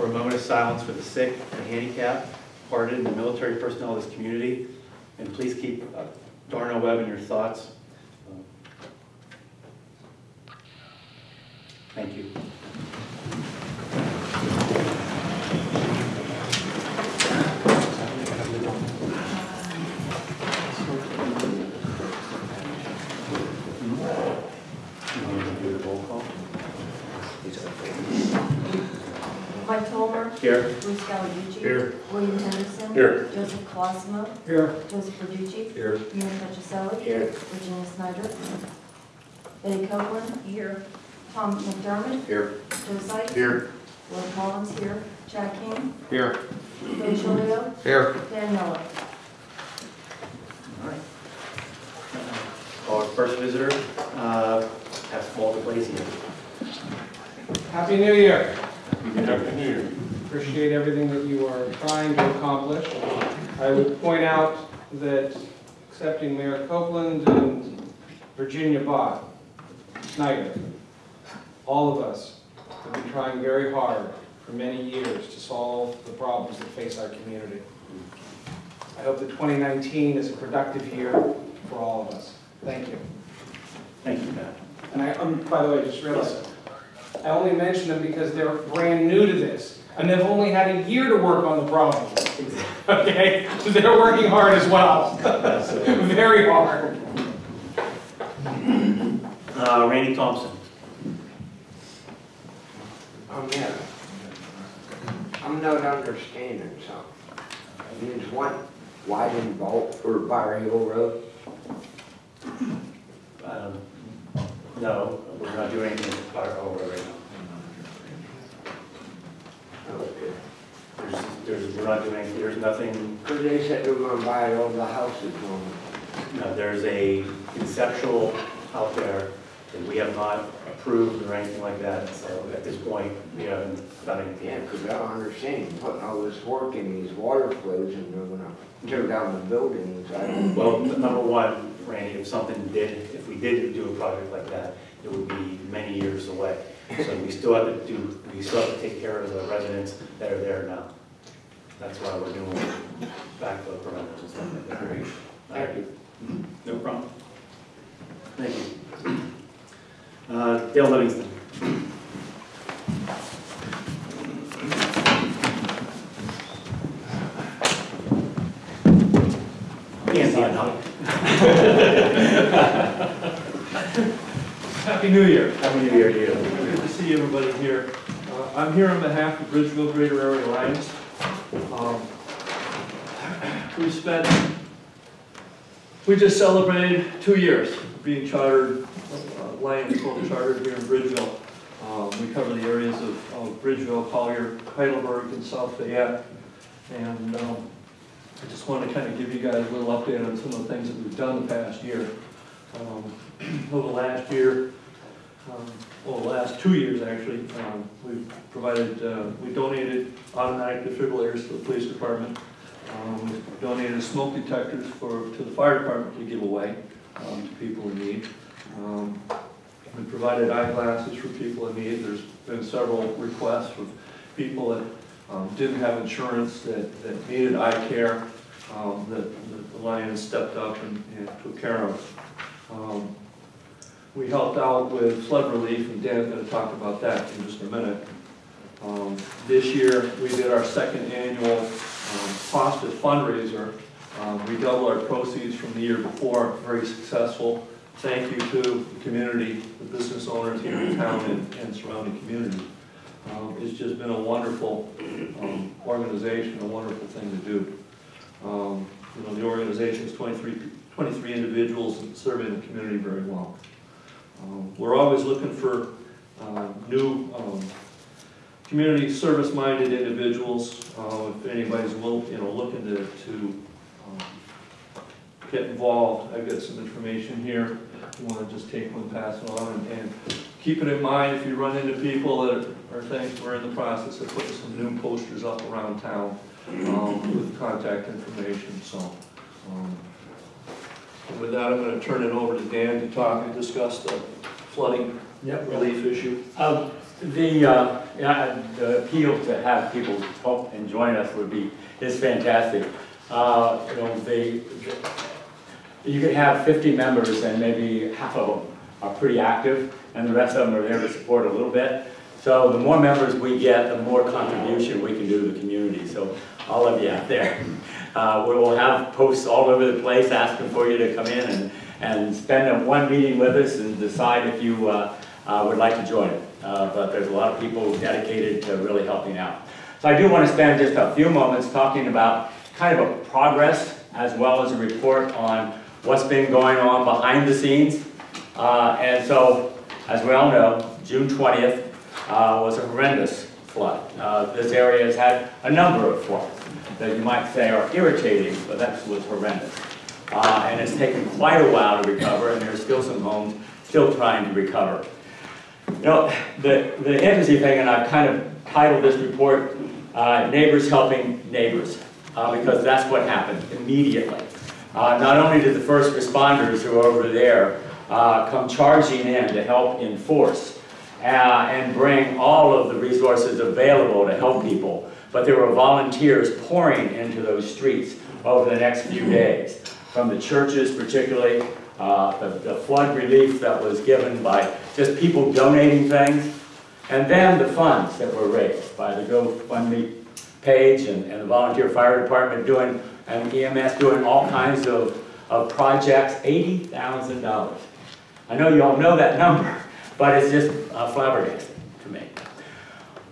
for a moment of silence for the sick, the handicapped, departed, and the military personnel of this community. And please keep uh, Darnell Webb in your thoughts. Thank you. You want to do the roll call? Mike Tolmer. Here. Bruce Gallarducci. Here. William Henderson. Here. Joseph Colosimo. Here. Joseph Verducci. Here. Ian Petroselli. Here. Virginia Snyder. Betty Copeland. Here. Tom McDermott. Here. Joe Sykes. Here. Will Collins here. Chad King. Here. Ray Chilio. Here. Dan Miller. All right. Our first visitor, uh, that's Walter Blazy. Happy New Year. Happy New Year. Appreciate everything that you are trying to accomplish. I would point out that accepting Mayor Copeland and Virginia Bott, Snyder, all of us have been trying very hard for many years to solve the problems that face our community. I hope that 2019 is a productive year for all of us. Thank you. Thank you, Matt. And I, um, by the way, just realized, I only mention them because they're brand new to this, and they've only had a year to work on the problem. Okay? So they're working hard as well. Very hard. Uh, Randy Thompson. Um, yeah. I'm not understanding something. There's one widen vault for Bower Hill Road. Um, No, we're not doing anything Hall right now. Okay. There's, there's, we're not doing, there's nothing, Cause they said they were gonna buy all the houses on no, there's a conceptual out there that we have not approved or anything like that, so at this point, we haven't done it. anything. Yeah, cause I don't understand, putting all this work in these water flows and they're gonna tear down the buildings. I don't. Well, n- number one, Randy, if something did, did do a project like that, it would be many years away. So we still have to do, we still have to take care of the residents that are there now. That's why we're doing backflow preventers and stuff like that. Thank you. No problem. Thank you. Uh, Dale Livingston. Can't see it now. Happy New Year. Happy New Year to you. Good to see everybody here. Uh, I'm here on behalf of Bridgeville Greater Area Lions. Um, We spent, we just celebrated two years of being chartered, uh, called chartered here in Bridgeville. Um, We cover the areas of of Bridgeville, Collier, Heidelberg, and South Fayette. And um, I just want to kind of give you guys a little update on some of the things that we've done the past year. Um, Over the last year, um, well, the last two years, actually, um, we've provided, uh, we donated automatic defibrillators to the police department. Um, we Donated smoke detectors for, to the fire department to give away um, to people in need. Um, We provided eyeglasses for people in need. There's been several requests from people that um, didn't have insurance, that, that needed eye care, um, that that the Lions stepped up and and took care of. We helped out with flood relief, and Dan's gonna talk about that in just a minute. Um, This year, we did our second annual um, hospice fundraiser. Um, We doubled our proceeds from the year before, very successful. Thank you to the community, the business owners here in town and and surrounding community. Um, It's just been a wonderful um, organization, a wonderful thing to do. Um, You know, the organization's 23 23 individuals serving the community very well. Um, We're always looking for uh, new um, community service-minded individuals. Uh, If anybody's, will- you know, looking to, to um, get involved, I've got some information here. You want to just take one, pass it on, and- and keep it in mind if you run into people that are things, we're in the process of putting some new posters up around town um, with contact information, so. um, with that, I'm gonna turn it over to Dan to talk and discuss the flooding Yep. relief issue. Um, The, uh, yeah, the appeal to have people help and join us would be, is fantastic. Uh, you know, they, you could have fifty members and maybe half of them are pretty active and the rest of them are there to support a little bit. So the more members we get, the more contribution we can do to the community. So all of you out there, uh, we will have posts all over the place asking for you to come in and, and spend one meeting with us and decide if you, uh, uh, would like to join. Uh, but there's a lot of people dedicated to really helping out. So I do want to spend just a few moments talking about kind of a progress as well as a report on what's been going on behind the scenes. Uh, and so, as we all know, June 20th uh, was a horrendous flood. Uh, this area has had a number of floods that you might say are irritating, but that was horrendous. Uh, and it's taken quite a while to recover, and there's still some homes still trying to recover. You know, the, the interesting thing, and I've kind of titled this report, uh, Neighbors Helping Neighbors, uh, because that's what happened immediately. Uh, not only did the first responders who are over there uh, come charging in to help enforce uh, and bring all of the resources available to help people, but there were volunteers pouring into those streets over the next few days, from the churches particularly, uh, the, the flood relief that was given by just people donating things, and then the funds that were raised by the GoFundMe page and, and the volunteer fire department doing, and EMS doing all kinds of, of projects, $80,000. I know you all know that number, but it's just uh, flabbergasting to me.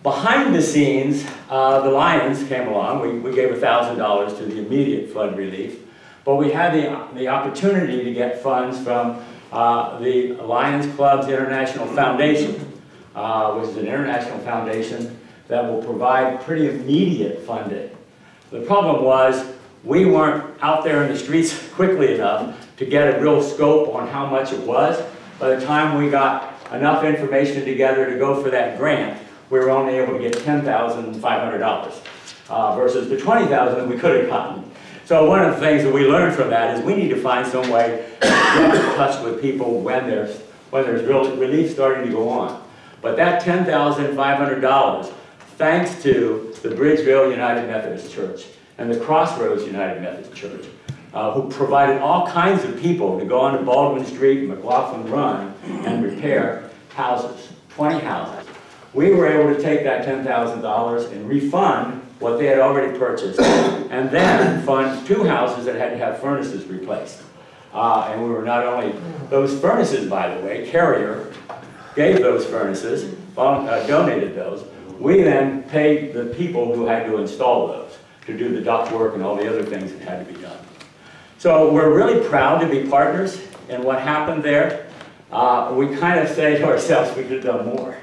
Behind the scenes, uh, the Lions came along. We, we gave $1,000 to the immediate flood relief, but we had the, the opportunity to get funds from uh, the Lions Clubs International Foundation, uh, which is an international foundation that will provide pretty immediate funding. The problem was we weren't out there in the streets quickly enough to get a real scope on how much it was. By the time we got enough information together to go for that grant, we were only able to get $10,500 uh, versus the $20,000 that we could have gotten. So one of the things that we learned from that is we need to find some way to get in touch with people when there's, when there's real relief starting to go on. But that $10,500, thanks to the Bridgeville United Methodist Church and the Crossroads United Methodist Church, uh, who provided all kinds of people to go onto Baldwin Street, and McLaughlin Run, and repair houses, 20 houses. We were able to take that $10,000 and refund what they had already purchased, and then fund two houses that had to have furnaces replaced. Uh, and we were not only, those furnaces, by the way, Carrier gave those furnaces, uh, donated those. We then paid the people who had to install those, to do the duct work and all the other things that had to be done. So we're really proud to be partners in what happened there. Uh, we kind of say to ourselves, we could have done more.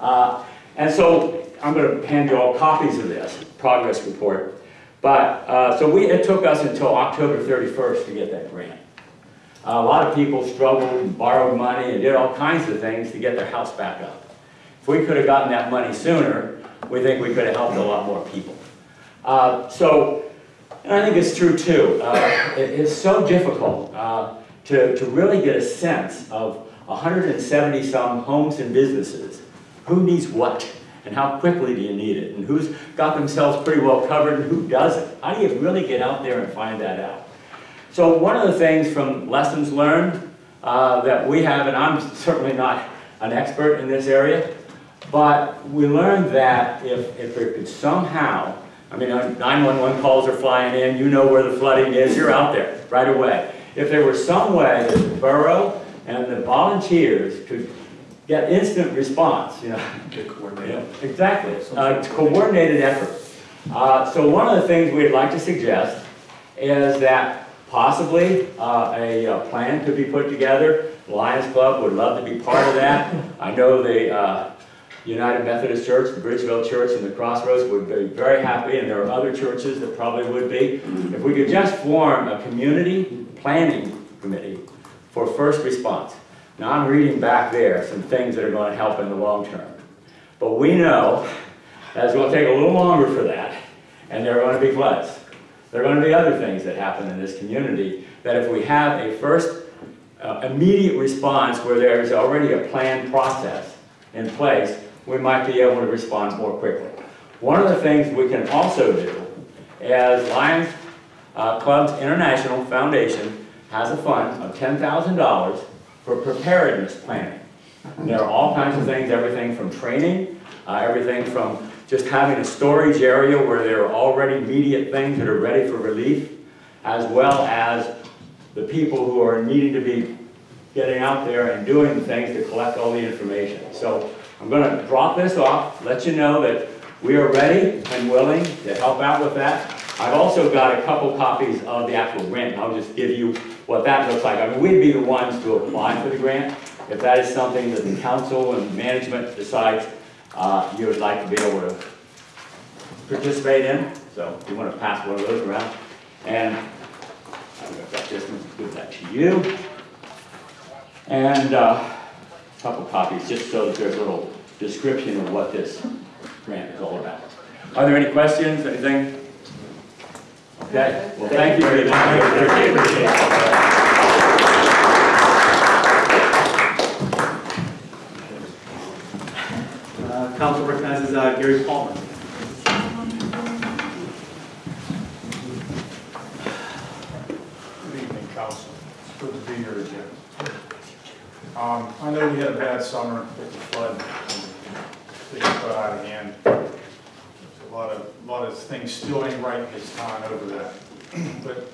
Uh, and so I'm going to hand you all copies of this progress report. But uh, so we, it took us until October 31st to get that grant. a lot of people struggled and borrowed money and did all kinds of things to get their house back up. If we could have gotten that money sooner, we think we could have helped a lot more people. Uh, so and I think it's true too. Uh, it- it's so difficult uh, to, to really get a sense of 170 some homes and businesses. Who needs what? And how quickly do you need it? And who's got themselves pretty well covered and who doesn't? How do you really get out there and find that out? So one of the things from lessons learned uh, that we have, and I'm certainly not an expert in this area, but we learned that if, if there could somehow, I mean, uh, 911 calls are flying in, you know where the flooding is, you're out there right away. If there were some way that the borough and the volunteers could get instant response, you know. Yeah, Exactly, uh, coordinated effort. Uh, so one of the things we'd like to suggest is that possibly uh, a uh, plan could be put together. Lions Club would love to be part of that. I know the uh, United Methodist Church, the Bridgeville Church, and the Crossroads would be very happy, and there are other churches that probably would be. If we could just form a community planning committee for first response. Now, I'm reading back there some things that are going to help in the long term. But we know that it's going to take a little longer for that, and there are going to be floods. There are going to be other things that happen in this community that if we have a first uh, immediate response where there's already a planned process in place, we might be able to respond more quickly. One of the things we can also do as Lions uh, Clubs International Foundation has a fund of $10,000 for preparedness planning. There are all kinds of things, everything from training, uh, everything from just having a storage area where there are already immediate things that are ready for relief, as well as the people who are needing to be getting out there and doing things to collect all the information. So I'm gonna drop this off, let you know that we are ready and willing to help out with that. I've also got a couple copies of the actual grant, and I'll just give you what that looks like. I mean, we'd be the ones to apply for the grant. If that is something that the council and management decides uh, you would like to be able to participate in, so if you want to pass one of those around. And got this, one, give that to you. And uh, a couple copies, just so that there's a little description of what this grant is all about. Are there any questions, anything? Okay, well, thank you very much. Appreciate it. Uh, Council recognizes uh, Gary Palmer. Good evening, council. It's good to be here again. Um, I know we had a bad summer with the flood, things got out of hand. Lot of, lot of things still ain't right in this town over that. But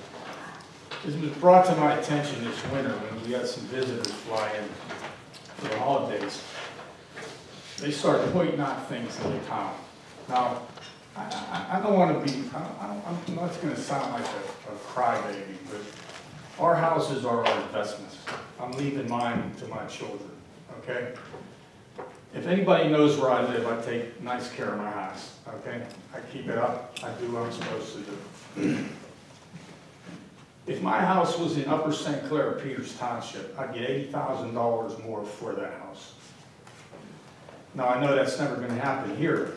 it was brought to my attention this winter when we had some visitors fly in for the holidays. They started pointing out things in the town. Now, I, I, I don't wanna be, I I'm not gonna sound like a, a crybaby, but our houses are our investments. I'm leaving mine to my children, okay? If anybody knows where I live, I take nice care of my house, okay? I keep it up, I do what I'm supposed to do. If my house was in Upper St. Clair, Peters Township, I'd get eighty thousand dollars more for that house. Now, I know that's never gonna happen here,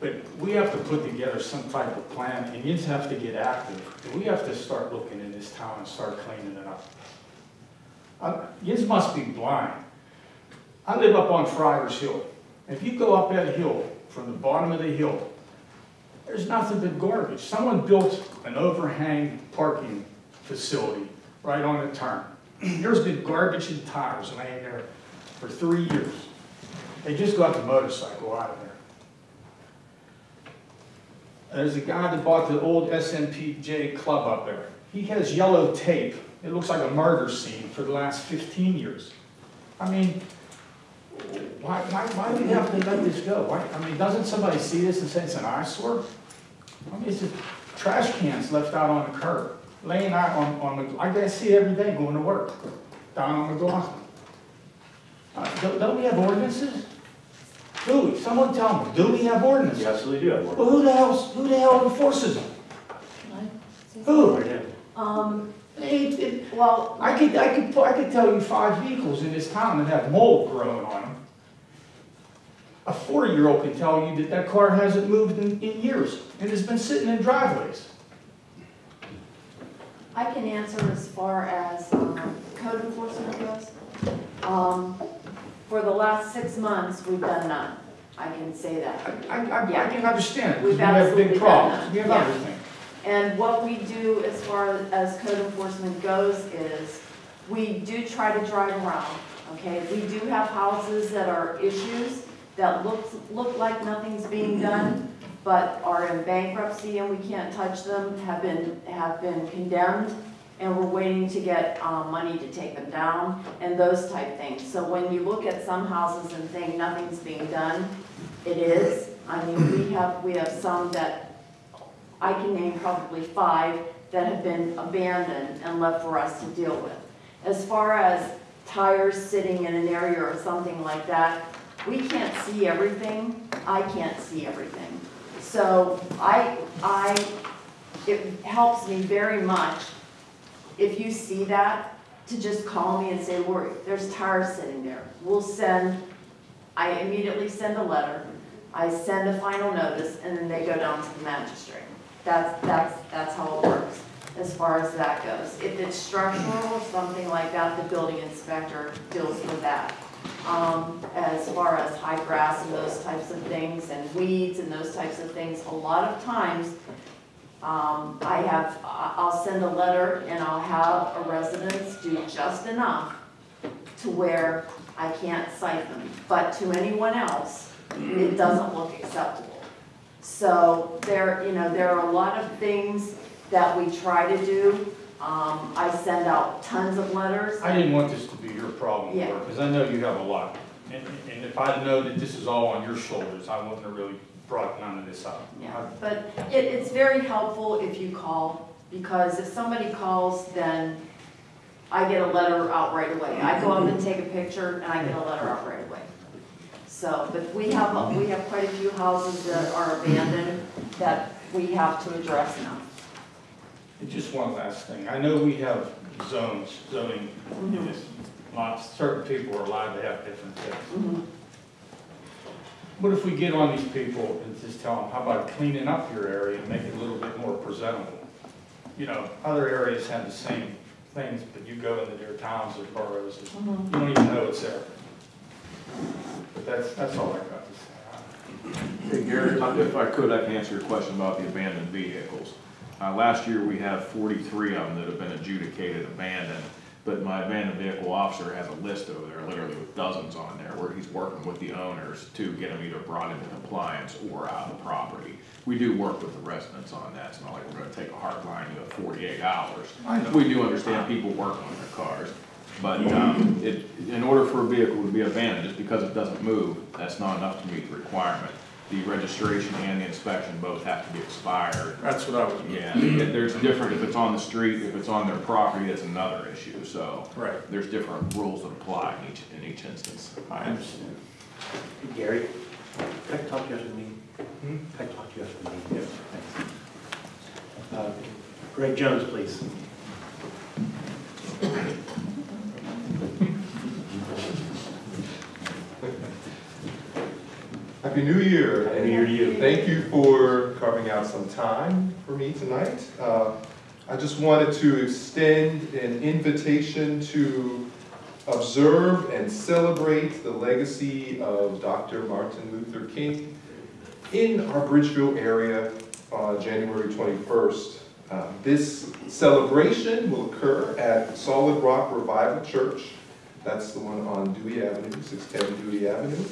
but we have to put together some type of plan, and you have to get active. We have to start looking in this town and start cleaning it up. Uh, must be blind. I live up on Friars Hill. If you go up that hill, from the bottom of the hill, there's nothing but garbage. Someone built an overhang parking facility right on the turn. There's been garbage and tires laying there for three years. They just got the motorcycle out of there. There's a guy that bought the old SMPJ club up there. He has yellow tape. It looks like a murder scene for the last 15 years. I mean, why, why, why do we have to let this go? Why, I mean, doesn't somebody see this and say it's an eyesore? I mean, it's just trash cans left out on the curb, laying out on, on the, I guess see it every day going to work, down on McLaughlin. Uh, don't, don't we have ordinances? Do we? Someone tell me, do we have ordinances? You absolutely do have ordinances. Well, who the hell, who the hell enforces them? Who? Right here. Um, It- it- well, I could, I could, I could tell you five vehicles in this town that have mold growing on them. A forty-year-old can tell you that that car hasn't moved in, in years and has been sitting in driveways. I can answer as far as um, code enforcement goes. Um, For the last six months, we've done none. I can say that. I, I, I I can understand, We've we have big problems, we have Yeah. everything. And what we do as far as code enforcement goes is, we do try to drive around, okay? We do have houses that are issues, that look, look like nothing's being done, but are in bankruptcy and we can't touch them, have been, have been condemned, and we're waiting to get, um, money to take them down, and those type things. So when you look at some houses and think nothing's being done, it is. I mean, we have, we have some that I can name probably five that have been abandoned and left for us to deal with. As far as tires sitting in an area or something like that, we can't see everything. I can't see everything. So I, I, it helps me very much if you see that, to just call me and say, Lori, there's tires sitting there. We'll send, I immediately send a letter, I send a final notice, and then they go down to the magistrate. That's, that's, that's how it works, as far as that goes. If it's structural or something like that, the building inspector deals with that. um, as far as high grass and those types of things, and weeds and those types of things, a lot of times, um, I have, I'll send a letter and I'll have a residence do just enough to where I can't cite them, but to anyone else, it doesn't look acceptable. So there, you know, there are a lot of things that we try to do. Um, I send out tons of letters. I didn't want this to be your problem, Yeah. Because I know you have a lot. And, and if I'd known that this is all on your shoulders, I wouldn't have really brought none of this up. Yeah, but it, it's very helpful if you call, because if somebody calls, then I get a letter out right away. I go up and take a picture, and I get a letter out right away. So, but we have, we have quite a few houses that are abandoned that we have to address now. And just one last thing, I know we have zones, zoning in this, lots, certain people are allowed to have different things. Mhm. What if we get on these people and just tell them, how about cleaning up your area and make it a little bit more presentable? You know, other areas have the same things, but you go into their towns or boroughs, and Mhm. you don't even know it's there. But that's, that's all I got to say. Hey Gary, if I could, I can answer your question about the abandoned vehicles. Uh, last year, we have forty-three of them that have been adjudicated abandoned, but my abandoned vehicle officer has a list over there, literally with dozens on there, where he's working with the owners to get them either brought into compliance or out of the property. We do work with the residents on that, it's not like we're gonna take a hard line, you have forty-eight hours. I know. We do understand people work on their cars, but, um, it, in order for a vehicle to be abandoned, just because it doesn't move, that's not enough to meet the requirement. The registration and the inspection both have to be expired. That's what I was. Yeah, it- there's different, if it's on the street, if it's on their property, that's another issue, so. Right. There's different rules that apply in each, in each instance. I understand. Gary, can I talk to you after the meeting? Hmm? Can I talk to you after the meeting? Thanks. Uh, Greg Jones, please. Happy New Year. Happy New Year to you. Thank you for carving out some time for me tonight. Uh, I just wanted to extend an invitation to observe and celebrate the legacy of Dr. Martin Luther King in our Bridgeville area on January 21st. Uh, This celebration will occur at Solid Rock Revival Church. That's the one on Dewey Avenue, 610 Dewey Avenue.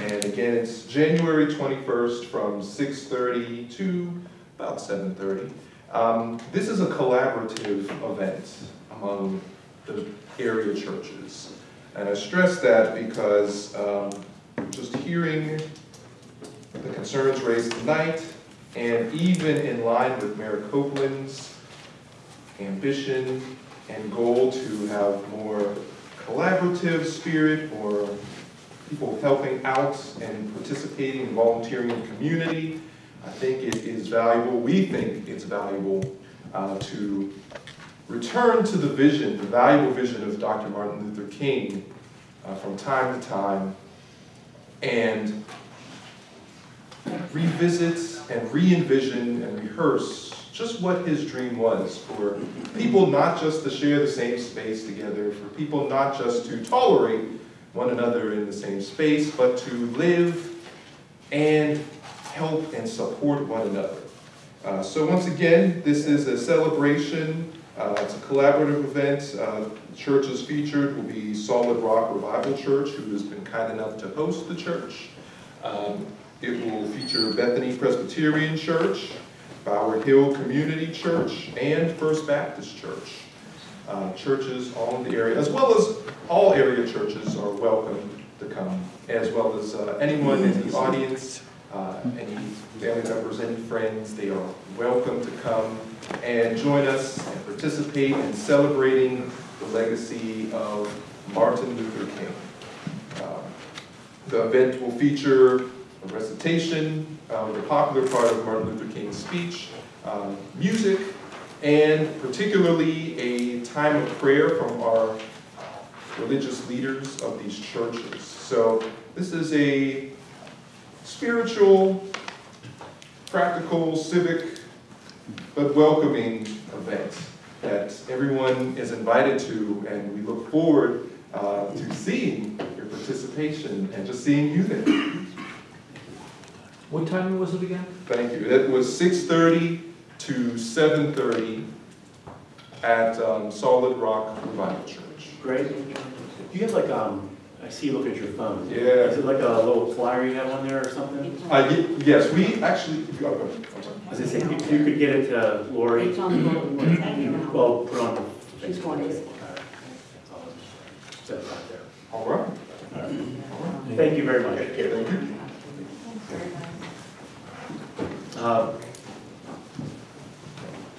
And again, it's January 21st from 6:30 to about 7:30. Um, This is a collaborative event among the area churches. And I stress that because um, just hearing the concerns raised tonight, and even in line with Mayor Copeland's ambition and goal to have more collaborative spirit or people helping out and participating and volunteering in the community. I think it is valuable, we think it's valuable uh, to return to the vision, the valuable vision of Dr. Martin Luther King uh, from time to time and revisit and re-envision and rehearse just what his dream was for people not just to share the same space together, for people not just to tolerate one another in the same space, but to live and help and support one another. Uh, so once again, this is a celebration. Uh, it's a collaborative event. Uh, churches featured will be Solid Rock Revival Church, who has been kind enough to host the church. Um, it will feature Bethany Presbyterian Church, Bower Hill Community Church, and First Baptist Church. Uh, churches all in the area, as well as all area churches are welcome to come, as well as uh, anyone in the audience, uh, any family members, any friends, they are welcome to come and join us and participate in celebrating the legacy of Martin Luther King. Uh, The event will feature recitation of the popular part of Martin Luther King's speech, um, music, and particularly a time of prayer from our religious leaders of these churches. So this is a spiritual, practical, civic, but welcoming event that everyone is invited to, and we look forward uh, to seeing your participation and just seeing you there. What time was it again? Thank you. That was six thirty to seven thirty at um, Solid Rock Revival Church. Great. Do you have like, um, I see you look at your phone. Yeah. Is it like a little flyer you have on there or something? Uh, yes, we actually, oh, go. I'm sorry. I say, if you could get it to Lori, It's on the bulletin board, it's hanging around. well, put on the. She's going to- All right. That's all. Set it right there. All right. Thank you very much. Thank you. Uh,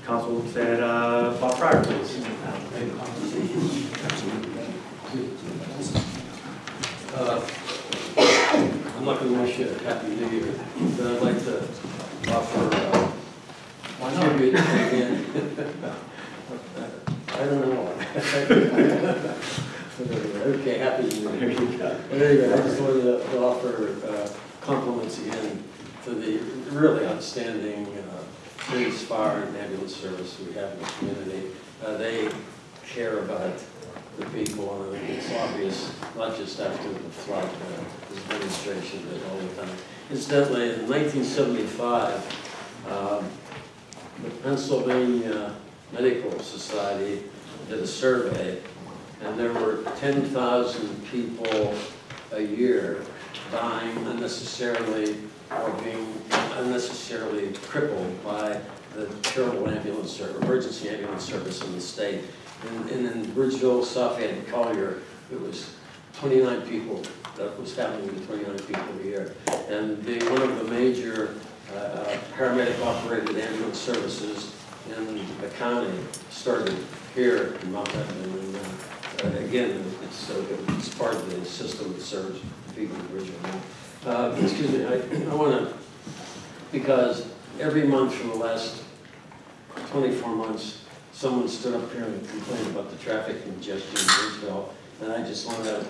Council said, uh, Bob Fryer, please. Uh, I'm not gonna wish you a happy new year, but I'd like to offer, uh, Why not? tribute again. I don't know. Okay, happy new year. There you go. Anyway, I just wanted to to offer uh, compliments again to the really outstanding uh, fire, and ambulance service we have in the community. Uh, They care about the people, and it's obvious, not just after the flood, uh, this demonstration, but all the time. Incidentally, in 1975, um, the Pennsylvania Medical Society did a survey, and there were 10,000 people a year dying unnecessarily or being unnecessarily crippled by the terrible ambulance service, emergency ambulance service in the state. And and in Bridgeville, and Collier, it was 29 people, that was happening to 29 people a year. And being one of the major uh, paramedic operated ambulance services in the county started here in Mount Lebanon. And uh, again, it's, uh, it's part of the system that serves people in Bridgeville. Uh, Excuse me, I, I want to, because every month for the last 24 months, someone stood up here and complained about the traffic congestion in Bridgeville, and I just want to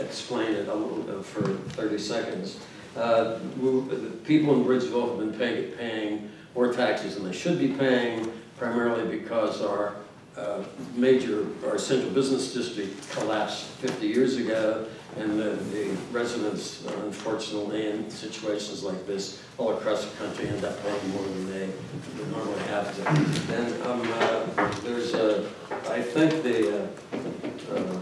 explain it a little bit for 30 seconds. Uh, we- The people in Bridgeville have been paying, paying more taxes than they should be paying, primarily because our uh, major, our central business district collapsed 50 years ago, and the the residents, uh, unfortunately, in situations like this, all across the country end up paying more than they would normally have to. And um, uh, there's a, I think the, uh, uh,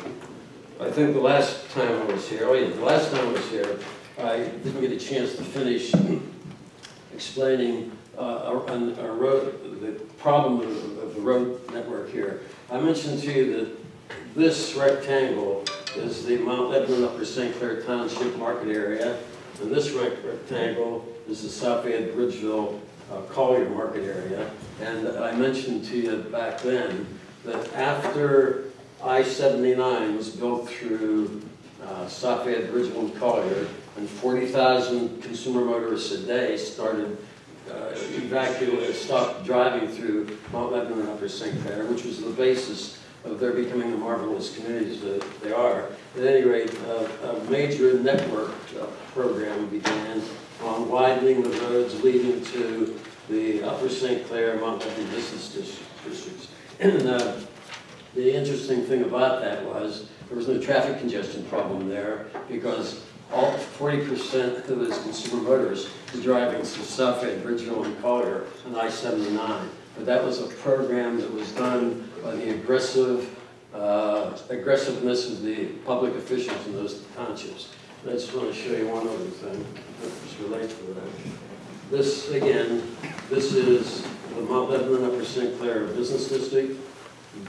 I think the last time I was here, oh yeah, the last time I was here, I didn't get a chance to finish explaining uh, a, a road, the problem of, of the road network here. I mentioned to you that this rectangle is the Mount Lebanon Upper St. Clair Township Market area, and this rectangle is the Southfield Bridgeville uh, Collier Market area. And I mentioned to you back then that after I-79 was built through uh, Southfield, Bridgeville, and Collier, and 40,000 consumer motorists a day started uh, evacuated, stopped driving through Mount Lebanon and Upper St. Clair, which was the basis of their becoming the marvelous communities that they are. At any rate, uh, a major network program began on widening the roads leading to the Upper St. Clair, Montgomery business districts. And uh, the interesting thing about that was there was no traffic congestion problem there because all forty percent of those consumer motorists were driving through Suffolk, Bridgeville, and Collier on I-79. But that was a program that was done by the aggressive, uh, aggressiveness of the public officials in those townships. And I just want to show you one other thing that relates to that. This, again, this is the Mount Lebanon Upper St. Clair Business District.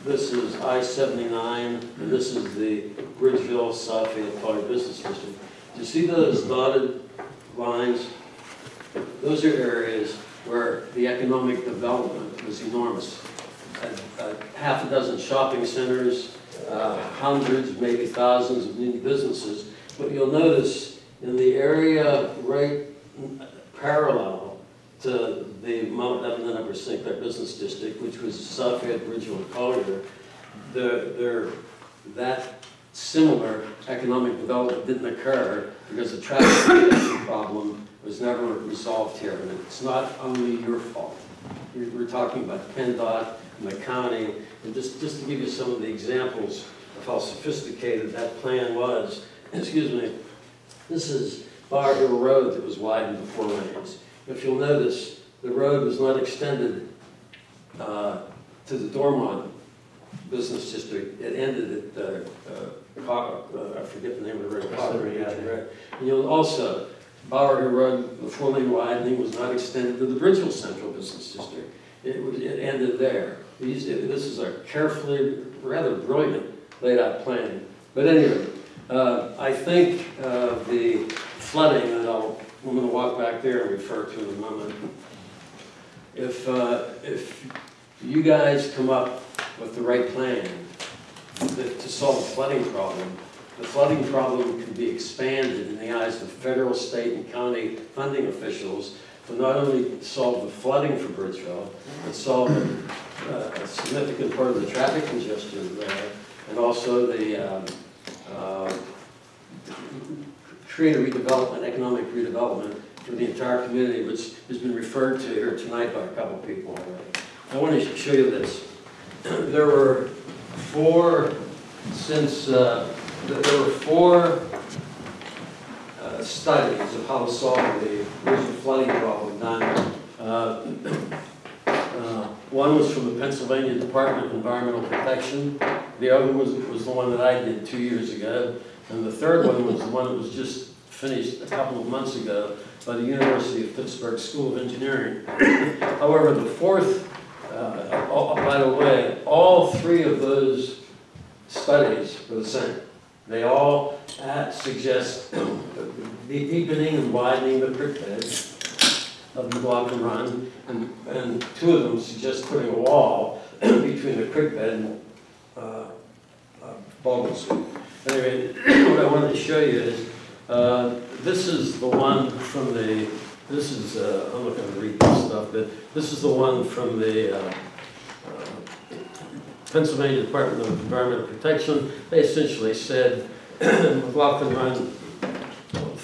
This is I-79, and this is the Bridgeville, Southfield, Collier Business District. Do you see those dotted lines? Those are areas where the economic development was enormous. A- a Half a dozen shopping centers, uh, hundreds, maybe thousands of new businesses. But you'll notice in the area right parallel to the Mount Lebanon Upper St. Business District, which was Bridgeville, and Collier, that similar economic development didn't occur because the traffic problem was never resolved here. And it's not only your fault. We're we're talking about PennDOT and the county. And just, just to give you some of the examples of how sophisticated that plan was, excuse me, this is Bower Hill Road that was widened to four lanes. If you'll notice, the road was not extended uh, to the Dormont Business District. It ended at, uh, uh, uh, I forget the name of the road. Cottery, yeah, right. And you'll also, Hill Road, the four-lane widening was not extended to the Bridgeville Central Business District. It was, it ended there. These, this is a carefully, rather brilliant laid-out plan. But anyway, uh, I think uh, the flooding, and I'll, I'm gonna walk back there and refer to in a moment. If, uh, if you guys come up with the right plan to to solve the flooding problem, the flooding problem can be expanded in the eyes of federal, state, and county funding officials to not only solve the flooding for Bridgeville, but solve uh, a significant part of the traffic congestion there, and also the, um, uh, create a redevelopment, economic redevelopment for the entire community, which has been referred to here tonight by a couple of people already. I want to show you this. There were four, since, uh, there were four uh, studies of how to solve the original flooding problem done. Uh, One was from the Pennsylvania Department of Environmental Protection. The other was, was the one that I did two years ago. And the third one was the one that was just finished a couple of months ago by the University of Pittsburgh School of Engineering. However, the fourth, uh, oh, by the way, all three of those studies were the same. They all uh, suggest the deepening and widening the creek bed of the McLaughlin Run, and, and two of them suggest putting a wall between the creek bed and uh, uh, Street. Anyway, what I wanted to show you is, uh, this is the one from the, this is, uh, I'm not gonna read this stuff, but this is the one from the uh, uh, Pennsylvania Department of Environmental Protection. They essentially said, McLaughlin Run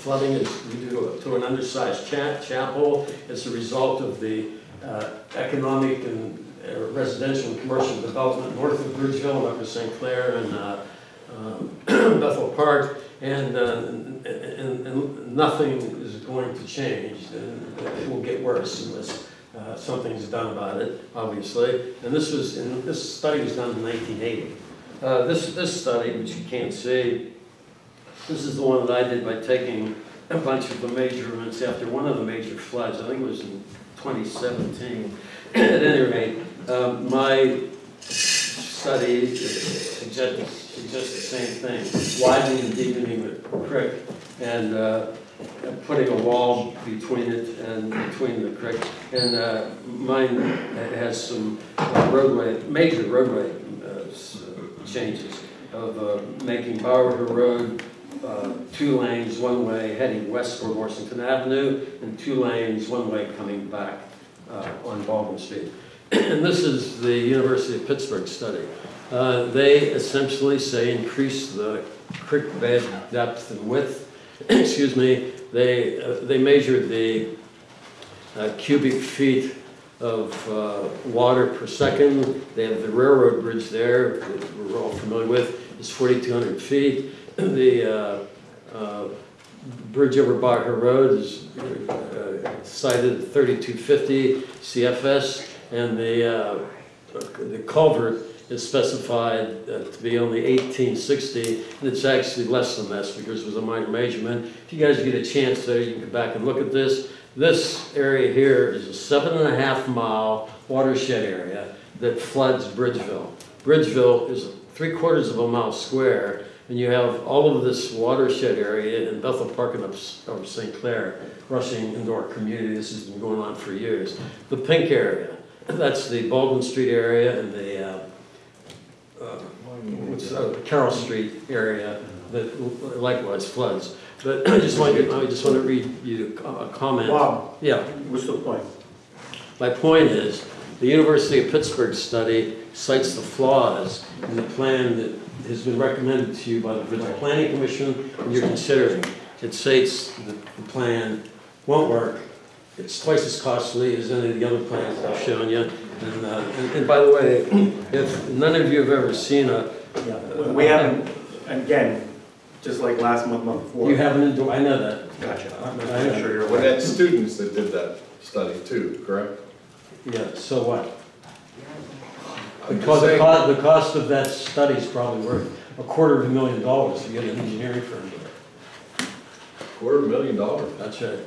flooding is due to- an undersized cha- chapel. It's a result of the uh, economic and uh, residential and commercial development north of Bridgeville, up to St. Clair and uh, um, Bethel Park, and, uh, and, and nothing is going to change. It will get worse unless uh, something's done about it, obviously. And this was, and this study was done in 1980. Uh, This, this study, which you can't see, this is the one that I did by taking a bunch of the measurements after one of the major floods, I think it was in 2017. At any rate, um, my study suggests, suggests the same thing, widening and deepening the creek and uh, putting a wall between it and between the creek. And uh, mine has some roadway, major roadway uh, changes of uh, making Bower Road uh, two lanes, one way heading west toward Washington Avenue, and two lanes, one way coming back uh, on Baldwin Street. And this is the University of Pittsburgh study. Uh, They essentially say increase the creek bed depth and width. Excuse me, they, uh, they measured the uh, cubic feet of uh, water per second. They have the railroad bridge there, that we're all familiar with, it's 4,200 feet. The uh, uh, bridge over Barker Road is uh, cited at 3250 CFS, and the, uh, the culvert is specified to be only 1860, and it's actually less than this because it was a minor measurement. If you guys get a chance there, you can go back and look at this. This area here is a seven and a half mile watershed area that floods Bridgeville. Bridgeville is three quarters of a mile square, and you have all of this watershed area in Bethel Park and up, up St. Clair rushing into our community. This has been going on for years. The pink area, that's the Baldwin Street area and the, uh, uh, uh, Carroll Street area that likewise floods. But I just want to, I just want to read you a a comment. Bob, Yeah. what's the point? My point is, the University of Pittsburgh study cites the flaws in the plan that has been recommended to you by the Regional Planning Commission, and you're considering. It states that the plan won't work. It's twice as costly as any of the other plans I've shown you. And, uh, and- and by the way, if none of you have ever seen a, Yeah, We haven't, again, just like last month, month before. You haven't, endo- I know that. Gotcha. I'm- I'm I- sure you're Well, aware. that's students that did that study too, correct? Yeah, so what? I'm The just cost, the saying- cost, the cost of that study is probably worth a quarter of a million dollars to get an engineering firm to it. Quarter of a million dollars. That's right.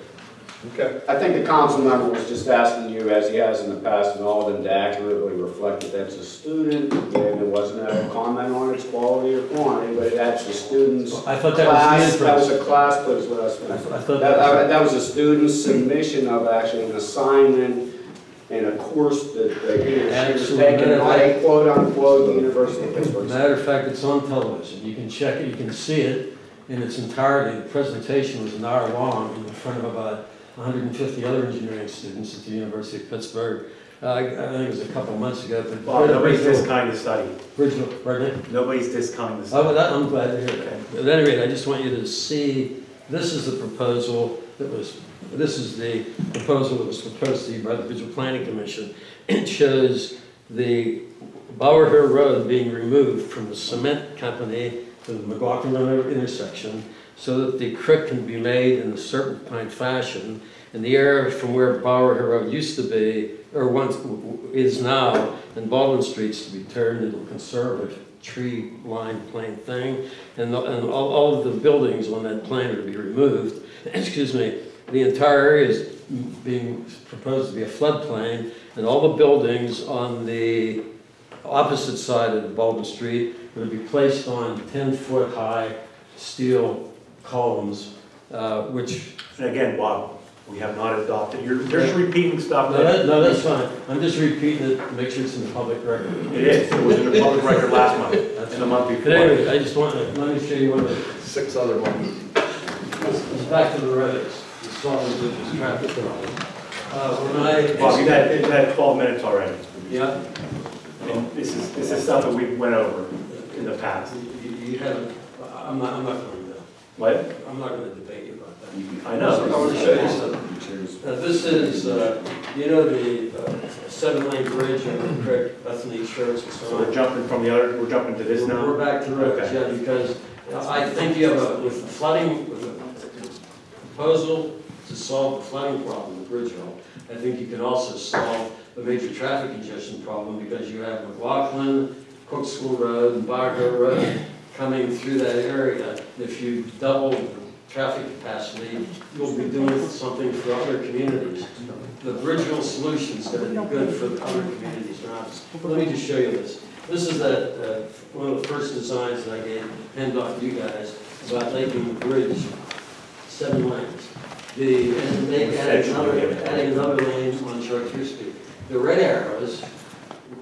Okay. I think the council member was just asking you, as he has in the past, and all of them to accurately reflect that that's a student. Again, it wasn't a comment on its quality or quantity, but that's a student's I thought that was class. the That was inference. a class, please, let us I finish. thought- I thought That, that that that was a student's submission of actually an assignment in a course that that he or she was Absolutely. taking, not a quote-unquote University of Pittsburgh. Matter of fact, it's on television. You can check it, you can see it in its entirety. The presentation was an hour long in front of about 150 other engineering students at the University of Pittsburgh. Uh, I I think it was a couple of months ago, but. Bob, nobody's discounting the study. Bridgeville, pardon me? Nobody's discounting the Oh, study. well, that, I'm glad to hear that. At any rate, I just want you to see, this is the proposal that was, this is the proposal that was proposed to you by the Visual Planning Commission. It shows the Bower Hill Road being removed from the cement company to the McLaughlin Road intersection so that the creek can be made in a serpentine fashion. And the area from where Bower Hill Road used to be, or once is now, and Baldwin Street's to be turned into a conservative tree-lined plain thing. And, the- and all, all of the buildings on that plan are to be removed. Excuse me, the entire area is being proposed to be a floodplain, and all the buildings on the opposite side of Baldwin Street to be placed on ten-foot-high steel columns, uh, which, And again, Bob, we have not adopted, you're, you're just repeating stuff no, that- no, that's fine. I'm just repeating it to make sure it's in the public record. It is, it was in the public record last month, and the month But before. anyway, I just want to, let me show you one of the Six other ones. It's back to the roads, the solid bridges, traffic problem. Uh, when I. Bob, you've had, you've had twelve minutes already. Yeah, And this is, this is stuff that we went over in the past. you, you haven't, I'm not, I'm not going to, What? I'm not going to debate you about that. I I want to show you something. Uh, this is, uh, you know, the uh, seven-lane bridge over the creek, Bethany Church and So so we're on. jumping from the other, we're jumping to this now? We're back to roads, Okay. yeah, because I think you have a, with flooding, with a proposal to solve the flooding problem with Bridgeville, I think you can also solve the major traffic congestion problem because you have McLaughlin, Cook School Road, and Bower Hill Road coming through that area. If you double the traffic capacity, you'll be doing something for other communities. The Bridgeville solution's gonna be good for the other communities around us. Let me just show you this. This is that, uh, one of the first designs that I gave PennDOT to you guys about making the bridge seven lanes. The, and they added another, adding another lane on Chartier Street. The red arrows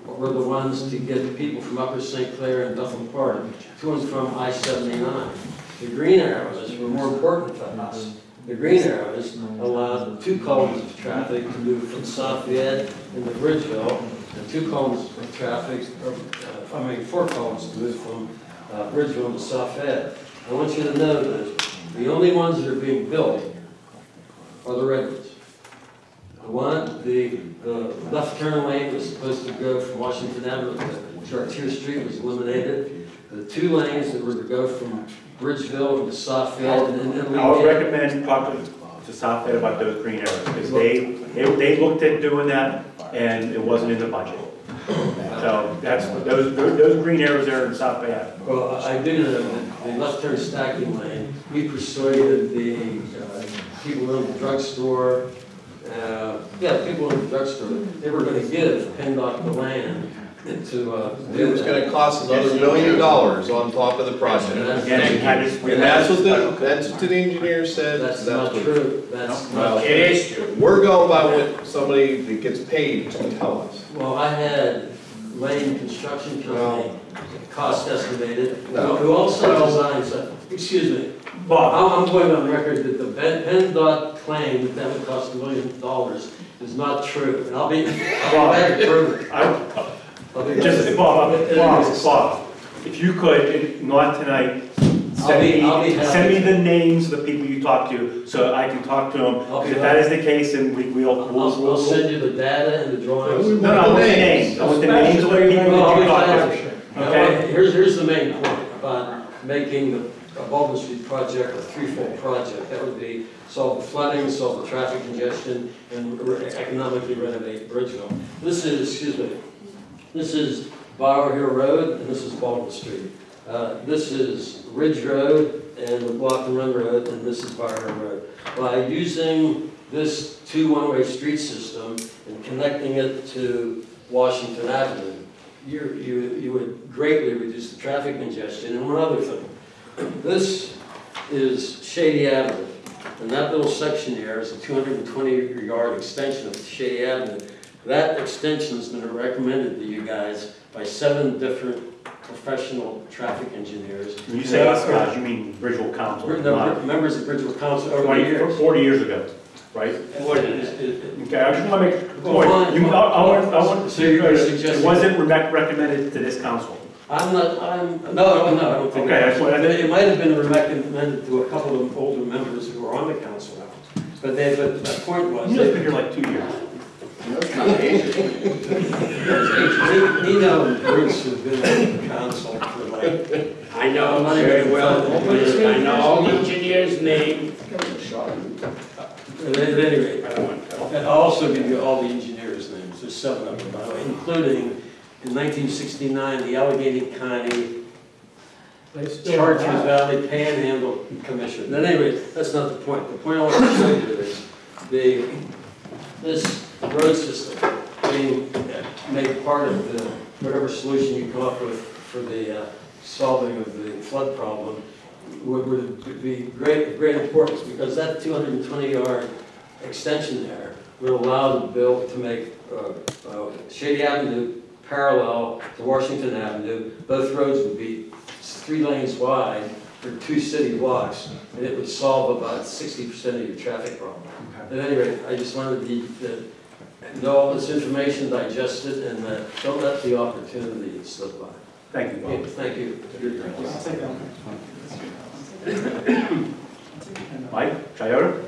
were the ones to get people from Upper St. Clair and Bethel Park to and from I-79. The green arrows were more important to us. The green arrows allowed two columns of traffic to move from Lafayette into Bridgeville, and two columns of traffic, or, uh, I mean, four columns to move from uh, Bridgeville to Lafayette. I want you to know that the only ones that are being built are the red ones. The one, the, the left turn lane was supposed to go from Washington Avenue to Chartier Street was eliminated. The two lanes that were to go from Bridgeville to Lafayette and then. I would recommend talking to South Ed about those green areas, because they, they, they looked at doing that, and it wasn't in the budget. So that's, those, those green arrows there in South Ed. Well, I do know that the left turn stacking lane, we persuaded the uh, people in the drugstore, uh, yeah, the people in the drugstore, they were gonna give PennDOT the land to, uh. It was gonna cost another million dollars on top of the project. Again, we had this, we And that's what the, that's what the engineer said. That's not what- true, that's Well, not. it is true. We're going by what somebody that gets paid to tell us. Well, I had Lane Construction Company, cost estimated, No. who also designs, uh, excuse me, Bob, I'm, I'm going on record that the Pen- PennDOT claim that that would cost a million dollars is not true, and I'll be, I'll be back to prove it. I, I'll be- just, Bob, Bob, Bob, if you could, if not tonight, I'll be- send I'll be me, happy. send me the names of the people you talked to, so I can talk to them. I'll be If that is the case, then we, we'll, I'll, we'll, I'll we'll. send you the data and the drawings. No, no, I want the names, I want the names of the people Well, that you talked to. to. Now, Okay? Here's, here's the main point about making the a Baldwin Street project, a threefold project. That would be solve the flooding, solve the traffic congestion, and re- economically renovate Bridgeville. This is, excuse me, this is Bower Hill Road, and this is Baldwin Street. Uh, This is Ridge Road and the Block and Run Road, and this is Bower Hill Road. By using this two one-way street system and connecting it to Washington Avenue, you, you, you would greatly reduce the traffic congestion. And one other thing, this is Shady Avenue, and that little section there is a 220 yard extension of Shady Avenue. That extension has been recommended to you guys by seven different professional traffic engineers. When you say us guys, you mean Bridgeville Council, We're the not members of Bridgeville Council over the 20, years. 40 years ago, right? What is it? Okay, I just want to make a point. fine, You- I I want, I want, So you're it suggesting- wasn't rec- recommended to this council. I'm not, I'm, no, no, I don't think. Okay, that's what I- It might have been recommended to a couple of older members who are on the council. But they, but the point was. You guys been here like two years. Nino and Bruce have been on the council for like. I know Money very well, I know all the engineers' names. At any rate, I'll also give you all the engineers' names, there's seven of them, by the way, including in nineteen sixty-nine, the Allegheny County Chartiers Valley Panhandle Commission. At any rate, that's not the point. The point I want to you is the, this road system being made part of the, whatever solution you come up with for the uh, solving of the flood problem would, would be great, great importance because that 220 yard extension there would allow the bill to make uh, uh, Shady Avenue parallel to Washington Avenue. Both roads would be three lanes wide for two city blocks, and it would solve about 60% of your traffic problem. At any rate, I just wanted to, to know all this information, digest it, and uh, don't let the opportunity slip by. Thank you, Okay, Bob. Thank you. Mike, Toyota?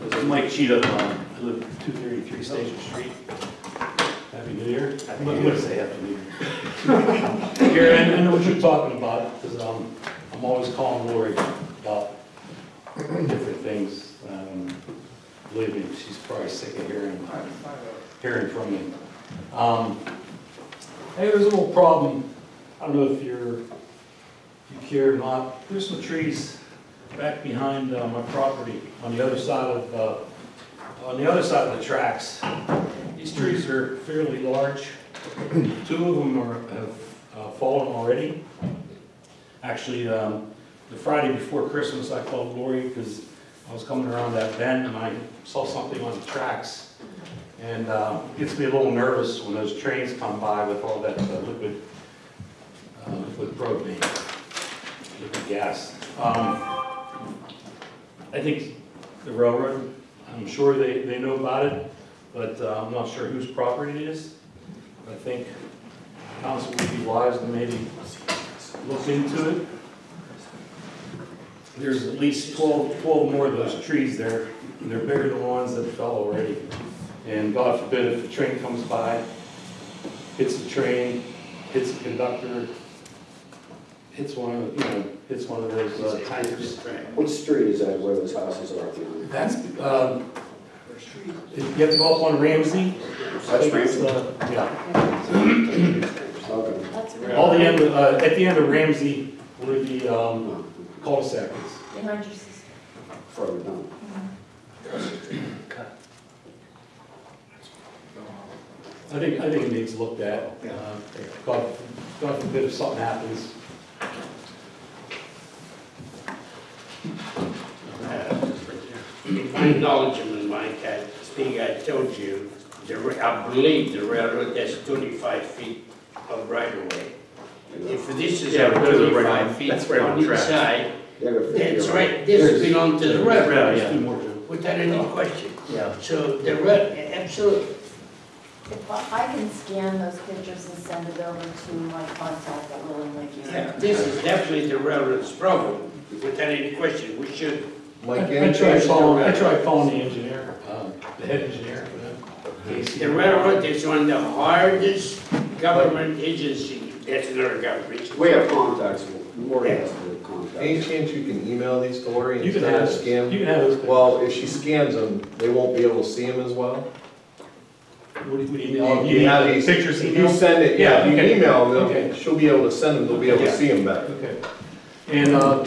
This is Mike Cheetah, um, I live at 233 Station Street. Happy New Year. I think you would say Happy New Year. Gary, I I know what you're talking about, because I'm always calling Lori about different things. Um, Believe me, she's probably sick of hearing, hearing from me. Um, Hey, there's a little problem, I don't know if you're, if you care or not, there's some trees back behind uh, my property on the other side of, uh, on the other side of the tracks. These trees are fairly large. Two of them are, have uh, fallen already. Actually, um, the Friday before Christmas, I called Lori because I was coming around that bend and I saw something on the tracks. And uh, it gets me a little nervous when those trains come by with all that uh, liquid, uh, liquid propane, liquid gas. Um, I think the railroad, I'm sure they, they know about it, but uh, I'm not sure whose property it is. I think council would be wise to maybe look into it. There's at least 12, 12 more of those trees there, and they're bigger than the ones that fell already. And God forbid if a train comes by, hits the train, hits the conductor, hits one of, you know, hits one of those uh, tankers. What street is that where those houses are? That's, um, you have to go up on Ramsey. That's Ramsey? Uh, Yeah. Okay. All the end, of- uh, at the end of Ramsey, where the um, cul-de-sac is. Behind your sister. Further down. I think, I think it needs looked at. Uh, God, God forbid if something happens. My knowledge of Mike, I think I told you, the, ra- I believe the railroad has twenty-five feet of right of way. If this is Yeah, but those are right on- twenty-five feet that's right on on each track. side, They have a fifty that's right, this belongs to the railroad, Yeah, There's two yeah. more, without any question. Yeah. So the rail, absolutely. If I I can scan those pictures and send it over to my contact that willingly give Yeah, it. this is definitely the railroad's problem, without any question, we should, Mike, I any tried change to calling, I tried calling the engineer, um, the head engineer for them. The railroad is one of the hardest government agency, that's another government. We have contacts, Lori has the contacts. Any chance you can email these to Lori You can instead have, of scan? you can have those. Well, if she scans them, they won't be able to see them as well? What do you, what do you, You you have the these- pictures If you emailed? send it, yeah, if you Yeah, okay. email them, Okay. she'll be able to send them, they'll be able to Yeah. see them better. Okay. And, uh,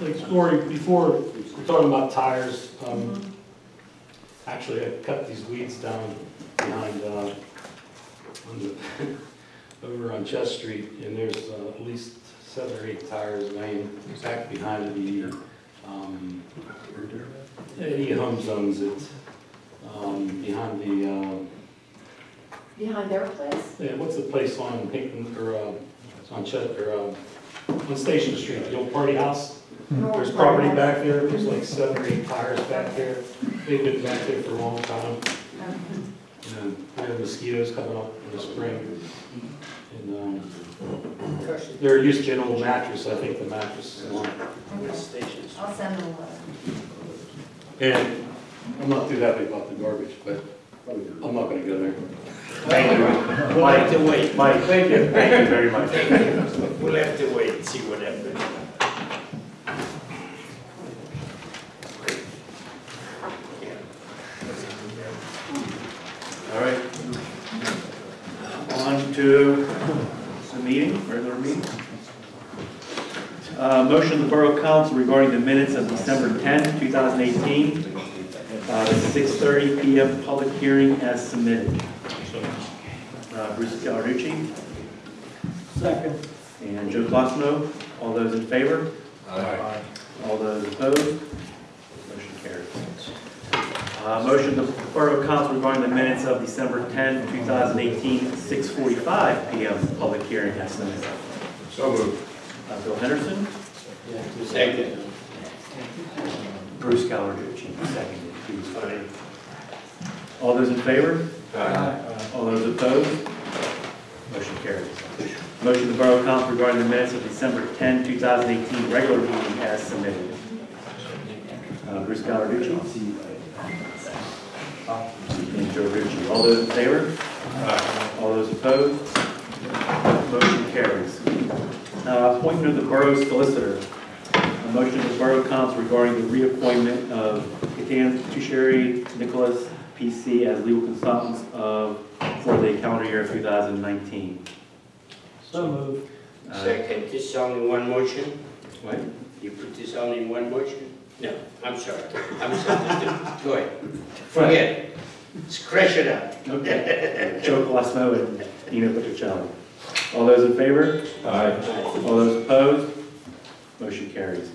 like, Lori, before, we're talking about tires, um, actually, I cut these weeds down behind, uh, on the, over on Chest Street, and there's uh, at least seven or eight tires laying back behind the, um, any home zones that, um, behind the, um, Behind their place? yeah, what's the place on Pinckney, or, uh, on Chet, or, um, on Station Street, the old party house? There's property back there, there's like seven or eight tires back there, they've been back there for a long time. And we have mosquitoes coming up in the spring. And, um, they're used to an old mattress, I think the mattress is on. I'll send them a letter. And I'm not too happy about the garbage, but I'm not gonna go there. Thank you. We'll have to wait. Mike, thank you, thank you very much. We'll have to wait and see what happens. All right. On to the meeting, regular meeting. Uh, Motion of the Borough Council regarding the minutes of December 10, 2018. Uh, 6:30 PM public hearing as submitted. Uh, Bruce Gallarducci. Second. And Joe Clausen. All those in favor? Aye. All those opposed? Motion carries. Uh, Motion of the Borough Council regarding the minutes of December 10, 2018, 6:45 PM public hearing as submitted. So moved. Uh, Bill Henderson, Second. Bruce Gallarducci, seconded. He was Fine. All those in favor? Aye. All those opposed? Motion carries. Motion of the Borough Council regarding the minutes of December 10, 2018, regular meeting as submitted. Uh, Bruce Gallarducci. And Joe Ritchie. All those in favor? All those opposed? Motion carries. Uh, Appointment of the Borough Solicitor. A motion of the Borough Council regarding the reappointment of Gaitens Tucceri Nicholas, PC, as legal consultants of, for the calendar year 2019. So moved. Uh, Second, this is only one motion? What? You put this only in one motion? No, I'm sorry. I'm sorry. Go ahead. Forget it. Scratch it out. Okay. Joe Colosimo and Nina Patricelli. All those in favor? Aye. All those opposed? Motion carries.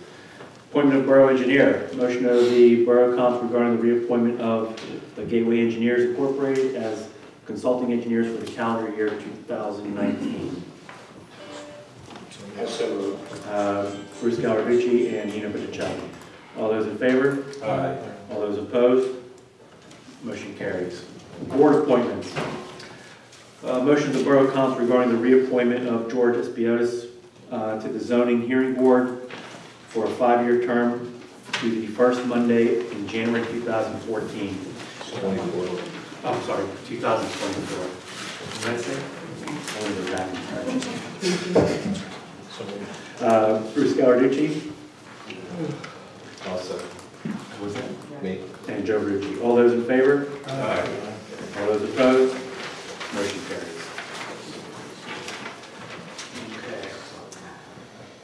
Appointment of Borough Engineer. Motion of the Borough Council regarding the reappointment of the Gateway Engineers Incorporated as consulting engineers for the calendar year 2019. So moved. Uh, Bruce Gallarducci and Nina Patricelli. All those in favor? Aye. All those opposed? Motion carries. Board appointments. Uh, Motion of the Borough Council regarding the reappointment of George Espiotis uh, to the Zoning Hearing Board for a five-year term to the first Monday in January 2014. Twenty-four. Oh, sorry, 2024. Did I say? Only. Uh, Bruce Gallarducci. I'll. Who was that? Me. And Joe Rucci. All those in favor? Aye. All those opposed? Motion carries.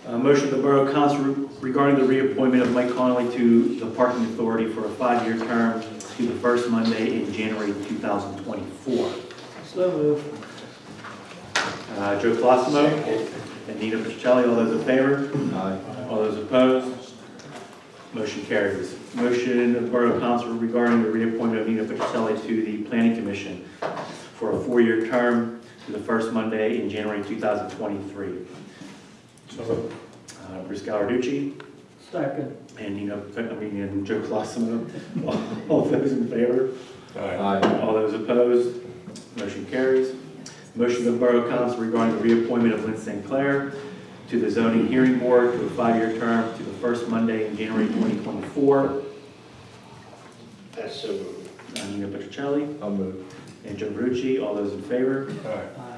Uh, Motion of the Borough Council regarding the reappointment of Mike Connolly to the Parking Authority for a five-year term to the first Monday in January 2024. So moved. Uh, Joe Colosimo and Nina Pacelli, all those in favor? Aye. All those opposed? Motion carries. Motion of the Borough Council regarding the reappointment of Nina Pacelli to the Planning Commission for a four-year term to the first Monday in January 2023. Uh, Bruce Gallarducci Second. and Nina, I mean, and Joe Colosimo. All those in favor? Aye. All those opposed? Motion carries. Motion of the Borough Council regarding the reappointment of Lynn St. Clair to the Zoning Hearing Board to a five-year term to the first Monday in January 2024. That's so moved. Uh, Nina Petrocelli, I'll move. and Joe Verducci. All those in favor? Aye.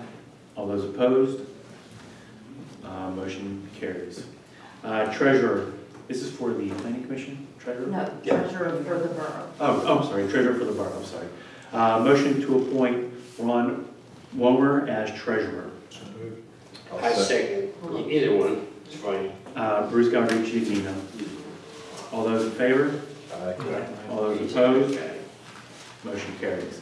All those opposed? Uh, Motion carries. Uh, Treasurer, this is for the planning commission, treasurer? No, treasurer for the borough. Oh, oh, I'm sorry, treasurer for the borough, I'm sorry. Uh, Motion to appoint Ron Womer as treasurer. I second, either one, it's fine. Uh, Bruce Gallarducci, Nina. All those in favor? All those opposed? Motion carries.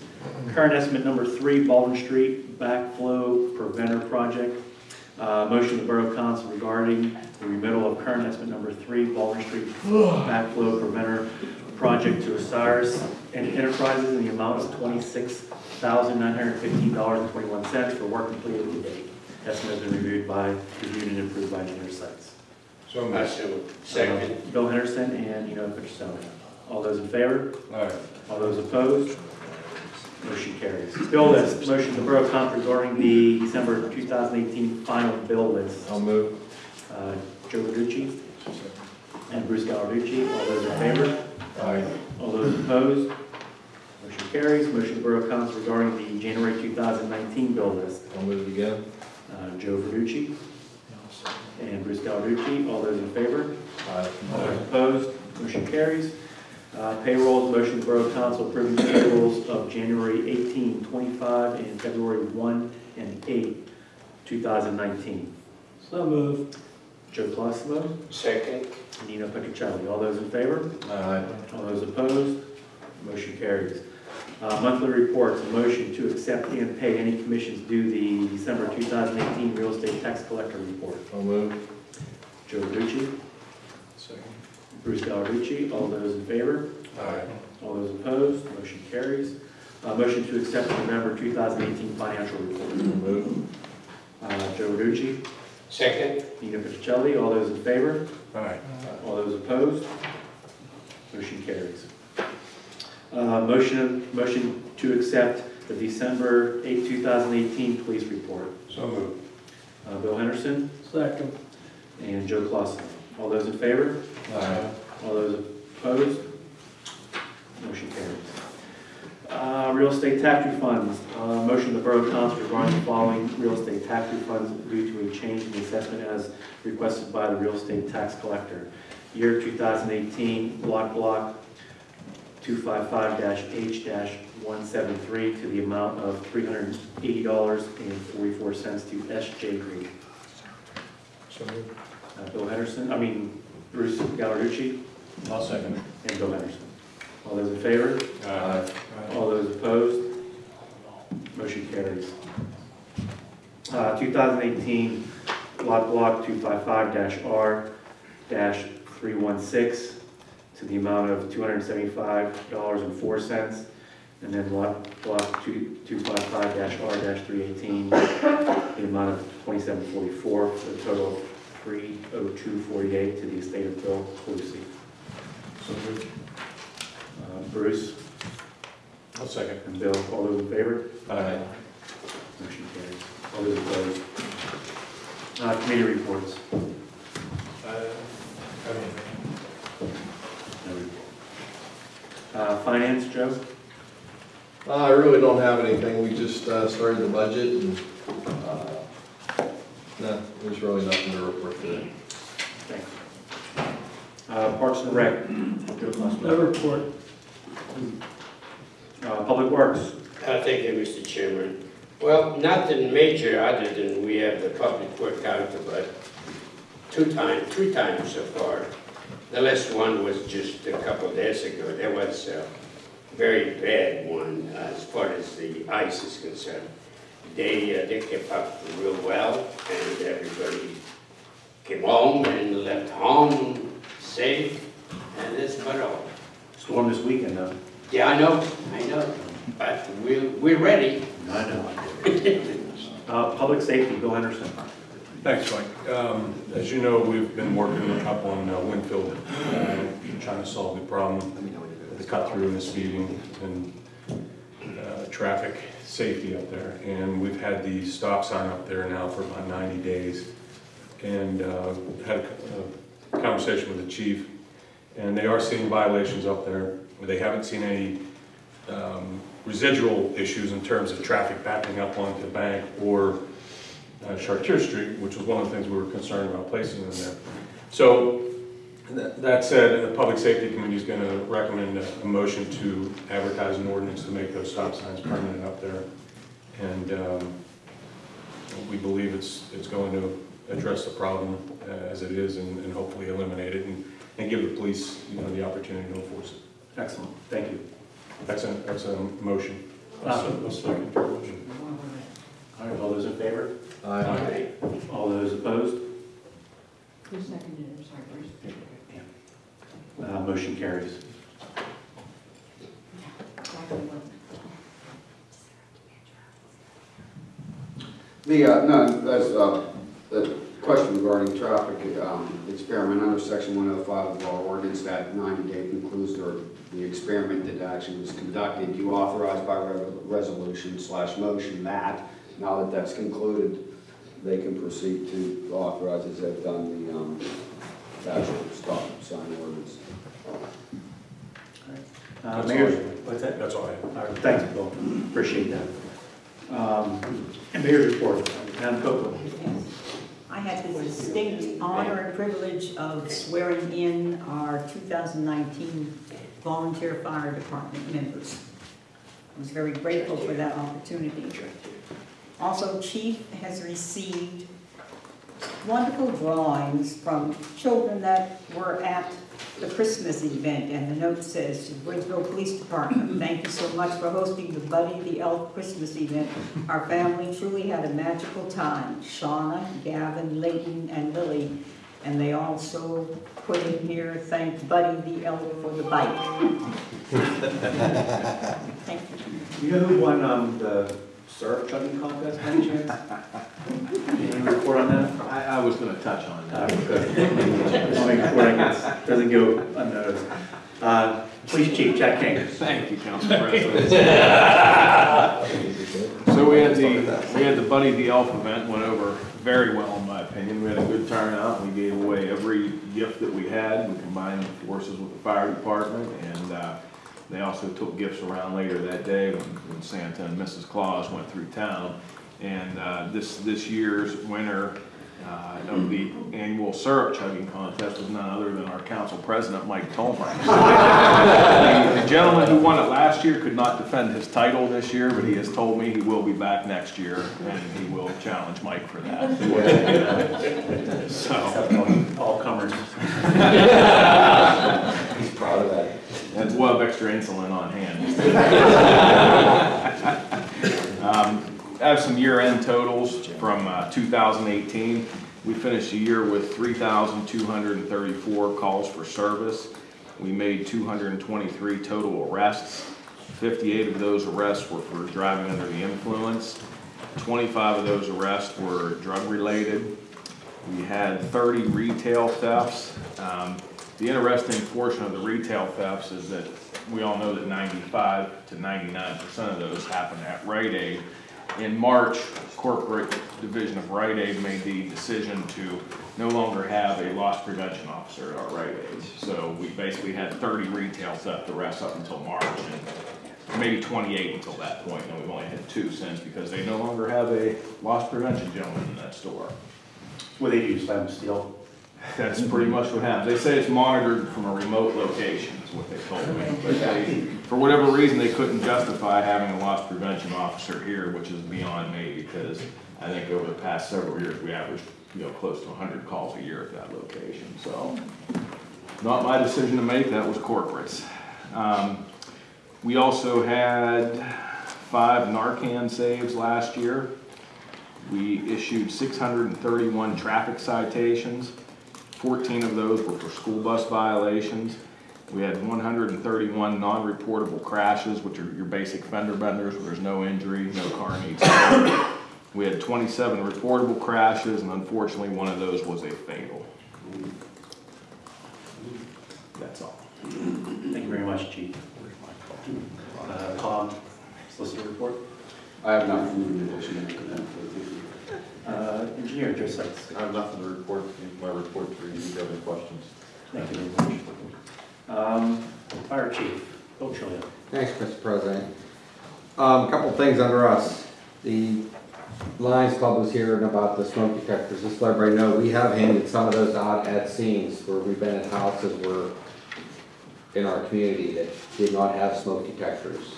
Current estimate number three, Baldwin Street backflow preventer project. Uh, Motion of the Borough Council regarding the remittal of current estimate number three, Baldwin Street backflow preventer project to Osiris and Enterprises in the amount of twenty-six thousand nine hundred fifteen dollars and twenty-one cents for work completed to date. Estimate has been reviewed by, reviewed and approved by engineer Sykes. So I moved. so, second. Uh, Bill Henderson and Eno Petroselli. All those in favor? Aye. All those opposed? Motion carries. Bill list, motion to Borough Council regarding the December 2018 final bill list. I'll move. Uh, Joe Verducci and Bruce Gallarducci. All those in favor? Aye. All those opposed? Motion carries. Motion to Borough Council regarding the January 2019 bill list. I'll move it again. Uh, Joe Verducci and Bruce Gallarducci. All those in favor? Aye. All those opposed, motion carries. Uh, Payrolls, motion to Borough Council approving the payrolls of January 18, 25, and February 1 and 8, 2019. So moved. Joe Colosimo, Second, Nino Petrocelli, all those in favor? Aye. All those opposed, motion carries. Uh, Monthly reports, a motion to accept and pay any commissions due the December 2018 real estate tax collector report. I'll move. Joe Verducci, Second. Bruce Gallarducci, all those in favor? Aye. All those opposed, motion carries. Uh, Motion to accept the November 2018 financial report. I'll move. Uh, Joe Verducci, second, Nina Petrocelli, all those in favor? Aye. All those opposed? Motion carries. Uh, Motion, motion to accept the December 8, 2018 police report. So moved. Uh, Bill Henderson Second. and Joe Clausen. All those in favor? Aye. All those opposed? Motion carries. Uh, Real estate tax refunds, Uh, motion the Borough Council regarding the following real estate tax refunds due to a change in the assessment as requested by the real estate tax collector. Year 2018, block block 255-H-173 to the amount of $380.44 to SJ Green. So moved. Uh, Bill Henderson, I mean Bruce Gallarducci I'll second and Bill Henderson. All those in favor? Aye. All those opposed? Motion carries. Uh, 2018, block block 255-R-316 to the amount of $275.04. And then block block 255-R-318, the amount of 2744, for a total of 30248 to the estate of Bill Calusi. So moved. Uh, Bruce I'll second. and Bill, all those in favor? Aye. Motion carries. All those opposed? Uh, Committee reports. No report. Uh, Finance, Joe? Uh, I really don't have anything, we just uh, started the budget and, uh, no, there's really nothing to report today. Thanks. Uh, Parks and Rec? Joe Costello. report. Uh, Public Works? Uh, thank you, Mr. Chairman. Well, nothing major other than we have the public work out about two times, three times so far. The last one was just a couple of days ago. There was a very bad one uh, as far as the ice is concerned. They, uh, they kept up real well and everybody came home and left home safe and that's about all. Storm this weekend, though. Yeah, I know, I know, but we're, we're ready. I know. Uh, Public Safety, Bill Henderson. Thanks, Mike. Um, As you know, we've been working up on uh, Winfield, uh, trying to solve the problem, the cut through in the speeding and traffic safety up there. And we've had the stop sign up there now for about 90 days. And uh, had a conversation with the chief, and they are seeing violations up there. They haven't seen any um, residual issues in terms of traffic backing up onto the bank or uh, Chartier Street, which was one of the things we were concerned about placing in there. So, that that said, the Public Safety Committee is going to recommend a a motion to advertise an ordinance to make those stop signs permanent up there. And um, we believe it's, it's going to address the problem uh, as it is and and hopefully eliminate it and, and give the police, you know, the opportunity to enforce it. Excellent, thank you. That's a, that's a motion. A second your motion. All right, all those in favor? Aye. All those opposed? Who seconded it, I'm sorry, Bruce? Uh, Motion carries. The, uh, no, that's, uh, the question regarding traffic, um, experiment under section one oh five of our ordinance that ninety day concludes or the experiment that actually was conducted, you authorize by re- resolution slash motion that, now that that's concluded, they can proceed to authorize as they've done the, um, actual stop sign ordinance. Uh, Mayor, what's that? That's all I have. All right, thanks, Bill, appreciate that. Um, and Mayor's report, Madam Copeland. I had the distinct honor and privilege of swearing in our 2019 volunteer fire department members. I was very grateful for that opportunity. Also, Chief has received wonderful drawings from children that were at the Christmas event, and the note says, to Bridgeville Police Department, thank you so much for hosting the Buddy the Elf Christmas event. Our family truly had a magical time. Shauna, Gavin, Layton, and Lily, and they also put in here, thank Buddy the Elf for the bike. Thank you. You know who won, um, the syrup chugging contest, by any chance? Any report on that? I, I was gonna touch on that. good. Just make sure it gets- doesn't go unnoticed. Uh, Police Chief Jack King. Thank you, Council President. So we had the, we had the Buddy the Elf event, went over very well in my opinion. We had a good turnout. We gave away every gift that we had. We combined forces with the fire department and, uh, they also took gifts around later that day when, when Santa and Mrs. Claus went through town. And, uh, this, this year's winner, uh, of the annual syrup chugging contest was none other than our council president, Mike Tolmer. The the gentleman who won it last year could not defend his title this year, but he has told me he will be back next year, and he will challenge Mike for that. So, All comers. He's proud of that. And we'll have extra insulin on hand. Um, I have some year-end totals from uh, 2018. We finished the year with 3,234 calls for service. We made 223 total arrests. 58 of those arrests were for driving under the influence. 25 of those arrests were drug-related. We had 30 retail thefts. Um, The interesting portion of the retail thefts is that we all know that 95 to 99% of those happen at Rite Aid. In March, corporate division of Rite Aid made the decision to no longer have a loss prevention officer at our Rite Aids. So we basically had 30 retail theft arrests up until March and maybe 28 until that point. point, and we've only had two since because they no longer have a loss prevention gentleman in that store. What they do, slam steel? That's pretty much what happens. They say it's monitored from a remote location, is what they told me. But they, for whatever reason, they couldn't justify having a loss prevention officer here, which is beyond me, because I think over the past several years, we averaged, you know, close to hundred calls a year at that location, so. Not my decision to make, that was corporate's. Um, We also had five Narcan saves last year. We issued six hundred and thirty-one traffic citations. Fourteen of those were for school bus violations. We had one hundred and thirty-one non-reportable crashes, which are your basic fender benders, where there's no injury, no car needs towing. We had twenty-seven reportable crashes, and unfortunately, one of those was a fatal. That's all. Thank you very much, Chief. Uh, Tom, solicitor report. I have nothing in addition to that. Uh, Engineer, Joe Sykes. I have nothing to report, my report for you, if you have any questions. Thank you very much. Um, Fire Chief, Bill Chilio. Thanks, Mr. President. Um, a couple things under us. The Lions Club was hearing about the smoke detectors. Just let everybody know, we have handed some of those out at scenes where we've been at houses where in our community that did not have smoke detectors.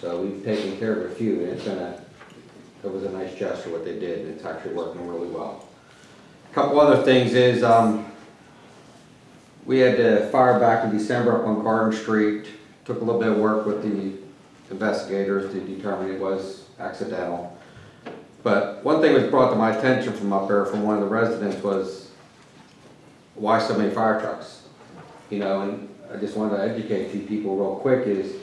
So we've taken care of a few, and it's been a, it was a nice gesture what they did, and it's actually working really well. A Couple other things is, um, we had the fire back in December up on Garden Street. Took a little bit of work with the investigators to determine it was accidental. But one thing was brought to my attention from up there from one of the residents was, why so many fire trucks? You know, and I just wanted to educate a few people real quick is,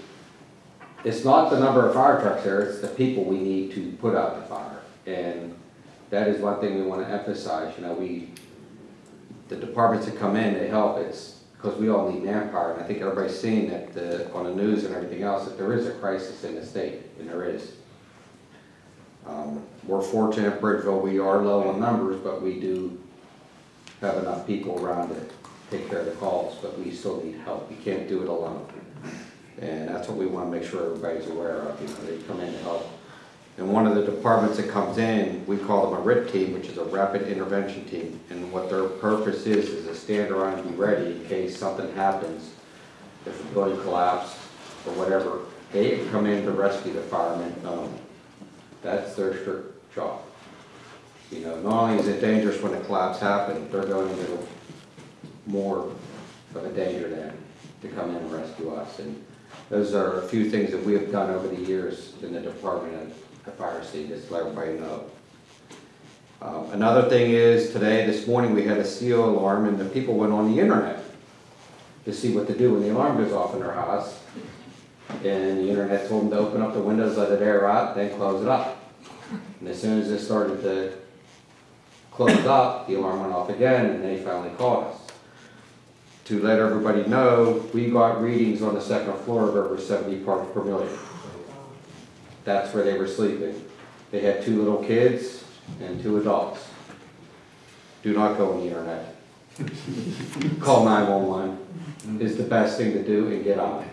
it's not the number of fire trucks there, it's the people we need to put out the fire. And that is one thing we want to emphasize, you know, we, the departments that come in, to help, it's because we all need manpower. And I think everybody's seeing that uh, on the news and everything else, that there is a crisis in the state, and there is. Um, We're fortunate in Bridgeville, we are low on numbers, but we do have enough people around to take care of the calls, but we still need help. We can't do it alone. That's what we want to make sure everybody's aware of, you know, they come in to help. And one of the departments that comes in, we call them a RIT team, which is a Rapid Intervention Team. And what their purpose is, is to stand around and be ready in case something happens. If the building collapses or whatever, they come in to rescue the firemen. Um, That's their strict job. You know, not only is it dangerous when a collapse happens, they're going into more of a danger then to come in and rescue us. And those are a few things that we have done over the years in the Department of Fire State, just let everybody know. Um, Another thing is, today, this morning, we had a CO alarm, and the people went on the internet to see what to do when the alarm goes off in their house. And the internet told them to open up the windows, let it air out, then close it up. And as soon as it started to close up, the alarm went off again, and they finally called us. To let everybody know, we got readings on the second floor of over seventy parts per million. That's where they were sleeping. They had two little kids and two adults. Do not go on the internet. Call nine-one-one is the best thing to do and get on it.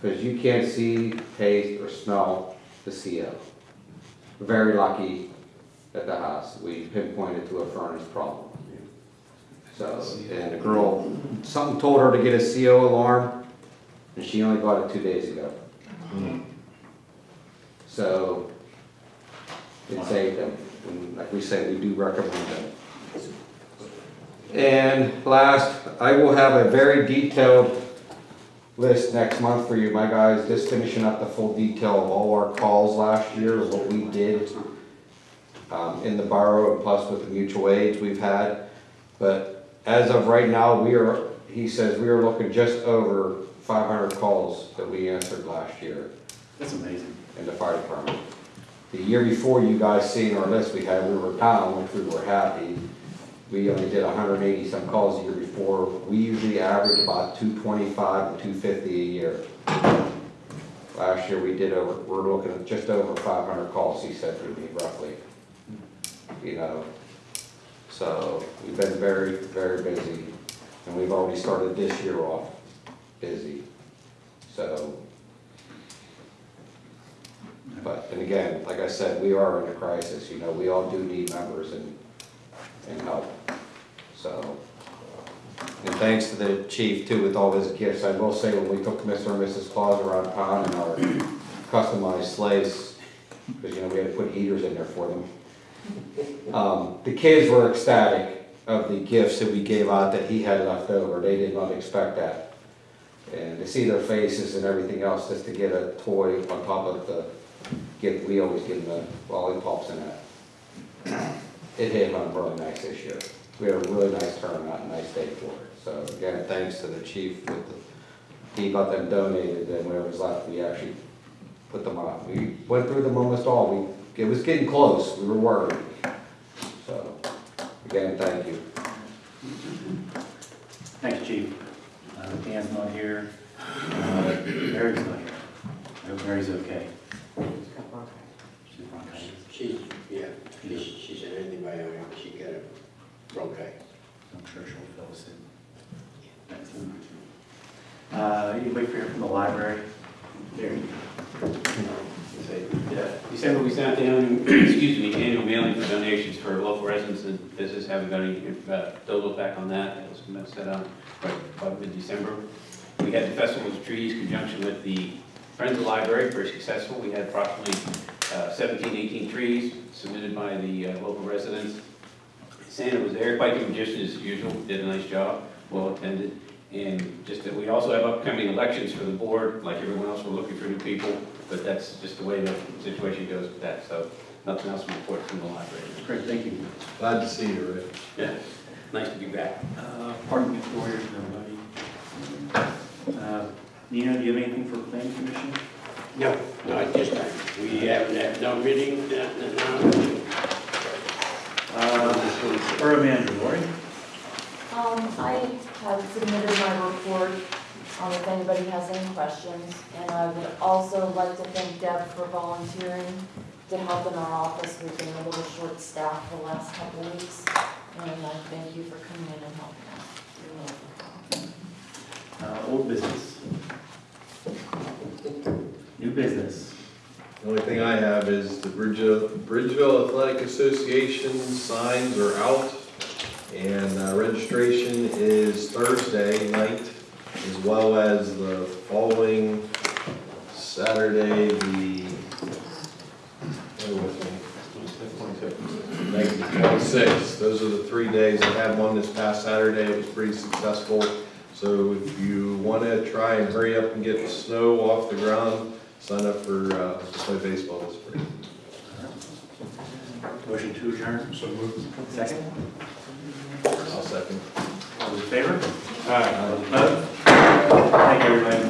Because you can't see, taste, or smell the CO. Very lucky at the house, we pinpointed to a furnace problem. So, and the girl, something told her to get a CO alarm, and she only got it two days ago. So, it saved them, and like we said, we do recommend them. And last, I will have a very detailed list next month for you, my guys, just finishing up the full detail of all our calls last year, what we did um, in the borough, and plus with the mutual aids we've had. But as of right now, we are, he says, we are looking just over five hundred calls that we answered last year That's amazing. in the fire department. The year before, you guys seen our list we had, we were down, which we were happy. We only did hundred and eighty some calls the year before. We usually average about two twenty-five to two fifty a year. Last year, we did over, we're looking at just over five hundred calls, he said to me roughly. You know, so we've been very, very busy, and we've already started this year off busy. So, but, and again, like I said, we are in a crisis, you know, we all do need members and, and help, so. And thanks to the chief too with all his gifts, I will say, when we took Mr. and Mrs. Claus around town in our customized sleighs, because, you know, we had to put heaters in there for them. Um, the kids were ecstatic of the gifts that we gave out that he had left over, they did not expect that. And to see their faces and everything else, just to get a toy on top of the gift, we always give them the lollipops and that. It hit home really nice this year. We had a really nice turnout, and nice day for it. So again, thanks to the chief with the, he got them donated, and whatever was left, we actually put them on. We went through them almost all, we, it was getting close, we were worried. So, again, thank you. Thanks, chief. Uh, Dan's not here. Uh, Mary's not here. I hope Mary's okay. She's bronchitis. She's, yeah, she's, she's an antibiotic, she got a bronchitis. I'm sure she'll fill us in. Excellent. Uh, you wait for here from the library. There. Yeah, December, we sent out the annual, excuse me, annual mailing for donations for local residents and business. Haven't got any, uh, back on that. That was set out right about mid-December. We had the Festival of Trees in conjunction with the Friends of the Library, very successful. We had approximately uh, 17, 18 trees submitted by the uh, local residents. Santa was there, quite the magician as usual, did a nice job, well attended. And just that we also have upcoming elections for the board, like everyone else, we're looking for new people, but that's just the way the situation goes with that, so nothing else to report from the library. Great, thank you. Glad to see you, Rick. Yeah, nice to be back. Uh, Pardon me, Gloria, everybody. Uh, Nina, do you have anything for planning commission? No, no, at this time. We haven't had no meeting, uh, no, Uh, Borough manager, Lori? Um, I have submitted my report, um, if anybody has any questions. And I would also like to thank Deb for volunteering to help in our office. We've been a little short-staffed the last couple of weeks. And I thank you for coming in and helping us. Uh, Old business. New business. The only thing I have is the Bridgeville, Bridgeville Athletic Association signs are out. And uh, registration is Thursday night, as well as the following Saturday, the, bear with me. Twenty-six, those are the three days. I had one this past Saturday, it was pretty successful. So if you want to try and hurry up and get the snow off the ground, sign up for, uh, to play baseball this spring. Motion to adjourn? So moved. Second? I'll second. All in favor? Aye. Opposed? Thank you, everybody.